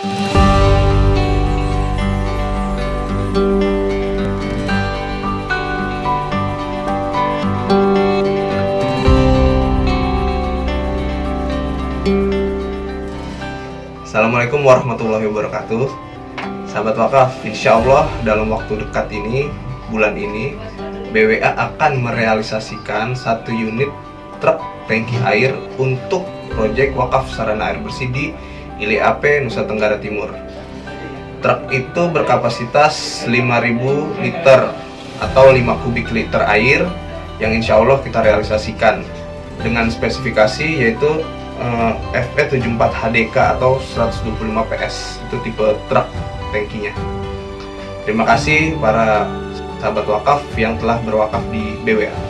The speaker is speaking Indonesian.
Assalamualaikum warahmatullahi wabarakatuh. Sahabat wakaf, insya Allah dalam waktu dekat ini, bulan ini BWA akan merealisasikan satu unit truk tangki air untuk proyek wakaf sarana air bersih di Ile AP, Nusa Tenggara Timur. Truk itu berkapasitas 5000 liter atau 5 kubik liter air yang insya Allah kita realisasikan dengan spesifikasi yaitu uh, FP74 HDK atau 125 PS itu tipe truk tangkinya. Terima kasih para sahabat wakaf yang telah berwakaf di BWA